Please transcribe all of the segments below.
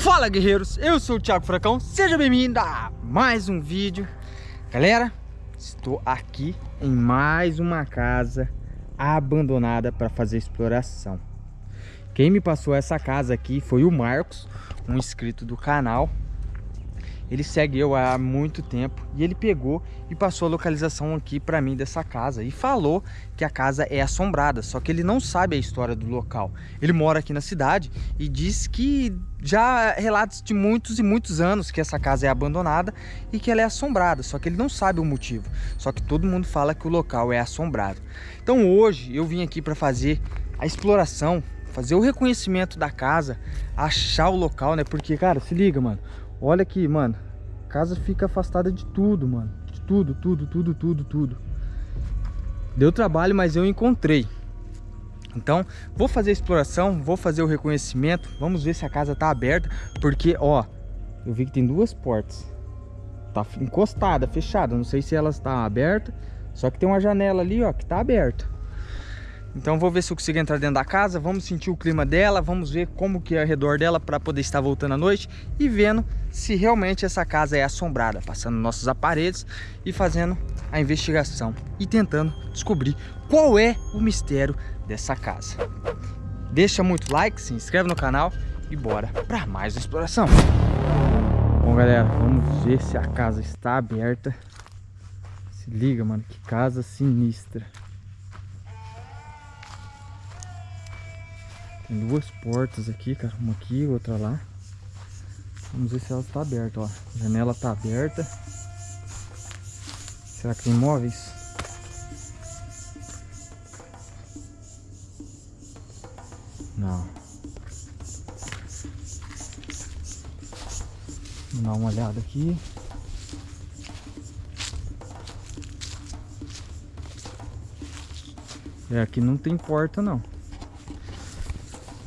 Fala guerreiros, eu sou o Thiago Furacão, seja bem-vindo a mais um vídeo. Galera, estou aqui em mais uma casa abandonada para fazer exploração. Quem me passou essa casa aqui foi o Marcos, um inscrito do canal ele segue eu há muito tempo e ele pegou e passou a localização aqui para mim dessa casa e falou que a casa é assombrada, só que ele não sabe a história do local. Ele mora aqui na cidade e diz que já relatos de muitos e muitos anos que essa casa é abandonada e que ela é assombrada, só que ele não sabe o motivo. Só que todo mundo fala que o local é assombrado. Então hoje eu vim aqui para fazer a exploração, fazer o reconhecimento da casa, achar o local, né? Porque, cara, se liga, mano. Olha aqui, mano. Casa fica afastada de tudo, mano. De tudo, tudo, tudo, tudo, tudo. Deu trabalho, mas eu encontrei. Então, vou fazer a exploração, vou fazer o reconhecimento. Vamos ver se a casa tá aberta. Porque, ó, eu vi que tem duas portas. Tá encostada, fechada. Não sei se elas estão tá abertas. Só que tem uma janela ali, ó, que tá aberta. Então vou ver se eu consigo entrar dentro da casa, vamos sentir o clima dela, vamos ver como que é ao redor dela para poder estar voltando à noite e vendo se realmente essa casa é assombrada, passando nossos aparelhos e fazendo a investigação e tentando descobrir qual é o mistério dessa casa. Deixa muito like, se inscreve no canal e bora para mais uma exploração. Bom galera, vamos ver se a casa está aberta. Se liga mano, que casa sinistra. Duas portas aqui, cara. Uma aqui, outra lá. Vamos ver se ela está aberta, ó. A janela está aberta. Será que tem móveis? Não. Vamos dar uma olhada aqui. É, aqui não tem porta não.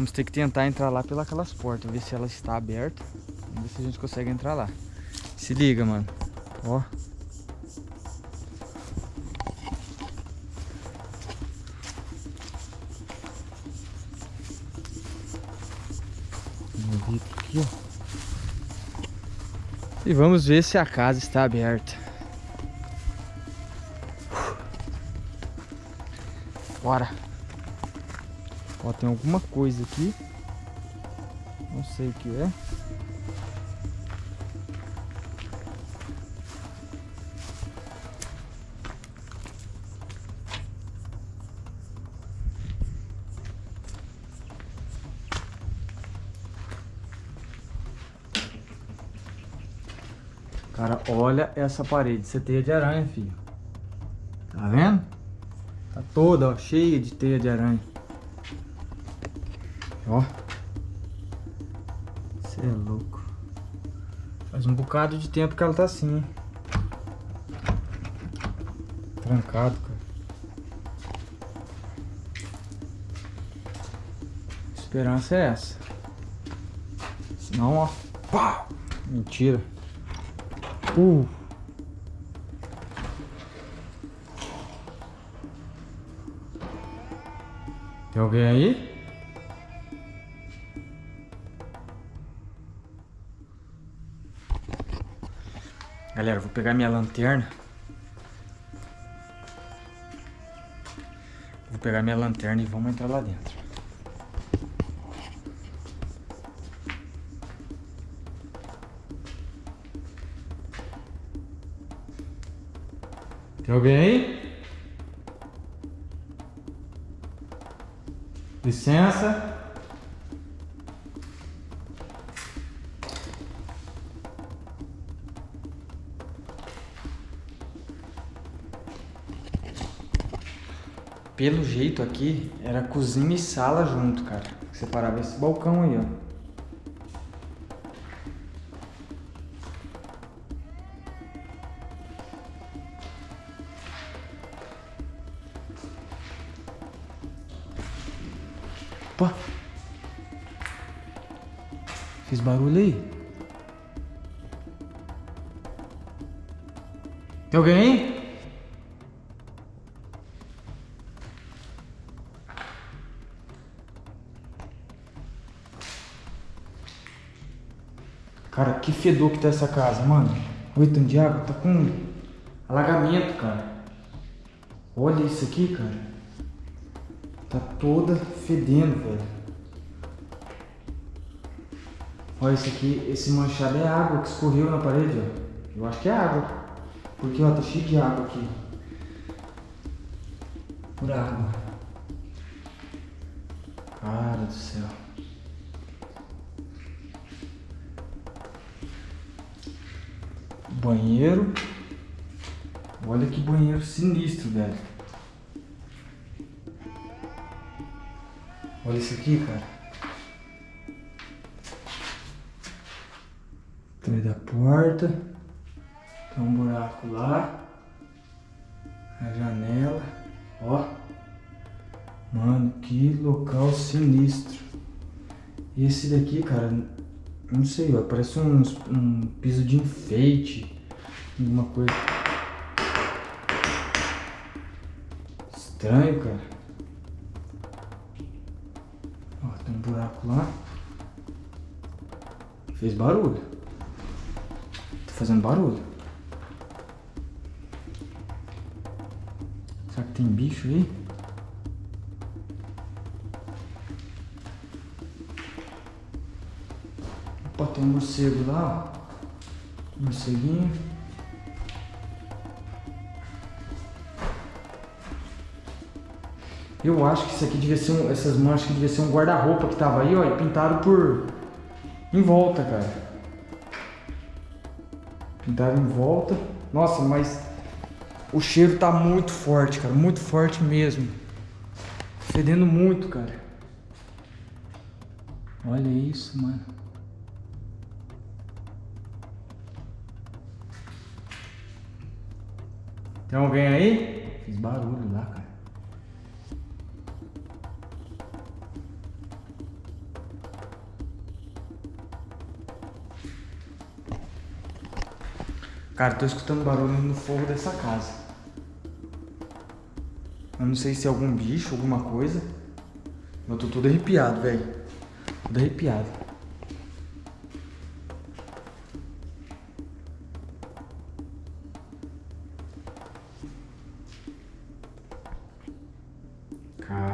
Vamos ter que tentar entrar lá pelas portas, ver se ela está aberta. Vamos ver se a gente consegue entrar lá. Se liga, mano. Ó. Aqui, ó. E vamos ver se a casa está aberta. Bora. Ó, tem alguma coisa aqui. Não sei o que é. Cara, olha essa parede. Isso é teia de aranha, filho. Tá vendo? Tá toda, ó, cheia de teia de aranha. Bocado de tempo que ela tá assim, hein? Trancado, cara. Esperança é essa. Senão, ó. Pá! Mentira. Uh. Tem alguém aí? Galera, vou pegar minha lanterna. Vou pegar minha lanterna e vamos entrar lá dentro. Tem alguém aí? Licença. Pelo jeito aqui, era cozinha e sala junto, cara. Separava esse balcão aí, ó. Opa! Fiz barulho aí? Tem alguém aí? Cara, que fedor que tá essa casa, mano. Tanto de água, tá com alagamento, cara. Olha isso aqui, cara. Tá toda fedendo, velho. Olha isso aqui, esse manchado é água que escorreu na parede, ó. Eu acho que é água. Porque, ó, tá cheio de água aqui. Por água. Cara do céu. Banheiro. Olha que banheiro sinistro, velho. Olha isso aqui, cara. Atrás da porta. Tem um buraco lá. A janela. Ó. Mano, que local sinistro. Esse daqui, cara, não sei, ó, parece um, um piso de enfeite. Alguma coisa. Estranho, cara. Ó, tem um buraco lá. Fez barulho. Tá fazendo barulho. Será que tem bicho aí? Opa, tem um morcego lá, ó. Morceguinho. Eu acho que isso aqui devia ser um, essas manchas que devia ser um guarda-roupa que tava aí, ó, e pintado por em volta, cara. Pintado em volta. Nossa, mas o cheiro tá muito forte, cara, muito forte mesmo. Fedendo muito, cara. Olha isso, mano. Tem alguém aí? Fiz barulho lá, cara. Cara, tô escutando barulho no fogo dessa casa. Eu não sei se é algum bicho, alguma coisa. Eu tô todo arrepiado, velho. Todo arrepiado.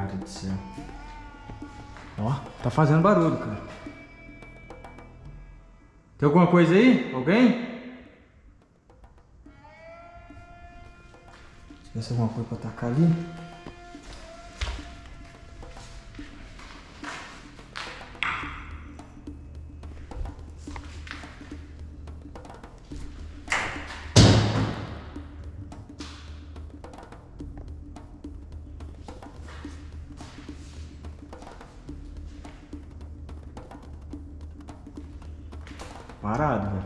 Cara do céu. Ó, tá fazendo barulho, cara. Tem alguma coisa aí? Alguém? Se tivesse alguma coisa pra atacar ali. Parado, velho.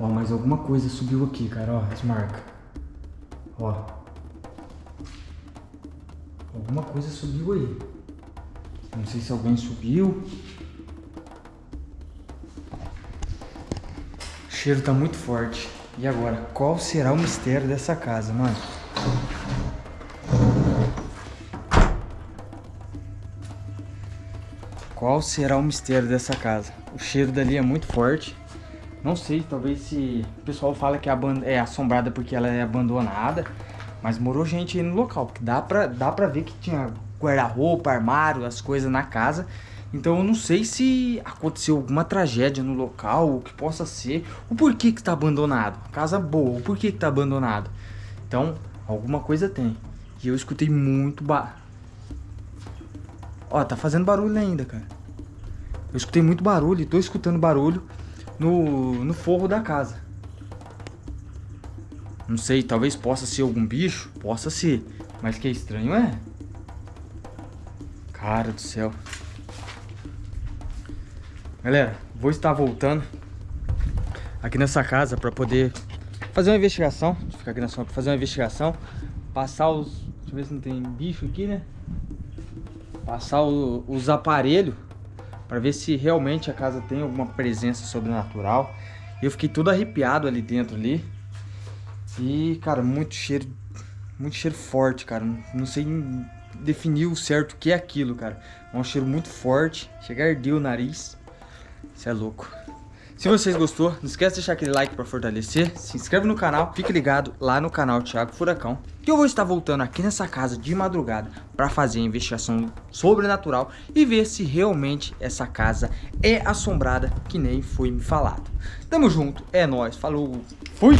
Ó, mas alguma coisa subiu aqui, cara, ó, as marcas. Ó. Alguma coisa subiu aí. Não sei se alguém subiu. O cheiro tá muito forte. E agora, qual será o mistério dessa casa, mano? Qual será o mistério dessa casa? O cheiro dali é muito forte. Não sei, talvez se o pessoal fala que é assombrada porque ela é abandonada. Mas morou gente aí no local, porque dá pra, dá pra ver que tinha guarda-roupa, armário, as coisas na casa. Então eu não sei se aconteceu alguma tragédia no local, o que possa ser, o porquê que está abandonado. Casa boa, o porquê que está abandonado. Então, alguma coisa tem. E eu escutei muito ba... Ó, tá fazendo barulho ainda, cara. Eu escutei muito barulho e tô escutando barulho no, no forro da casa. Não sei, talvez possa ser algum bicho, possa ser. Mas que estranho é? Cara do céu. Galera, vou estar voltando aqui nessa casa para poder fazer uma investigação. Ficar aqui na sombra, fazer uma investigação. Passar os... Deixa eu ver se não tem bicho aqui, né? Passar o, os aparelhos para ver se realmente a casa tem alguma presença sobrenatural. Eu fiquei todo arrepiado ali dentro ali. E, cara, muito cheiro, muito cheiro forte, cara. Não sei definir o certo o que é aquilo, cara. É um cheiro muito forte. Chega a arder o nariz. Isso é louco. Se vocês gostou, não esquece de deixar aquele like para fortalecer, se inscreve no canal, fique ligado lá no canal Thiago Furacão, que eu vou estar voltando aqui nessa casa de madrugada para fazer a investigação sobrenatural e ver se realmente essa casa é assombrada que nem foi me falado. Tamo junto, é nóis, falou, fui!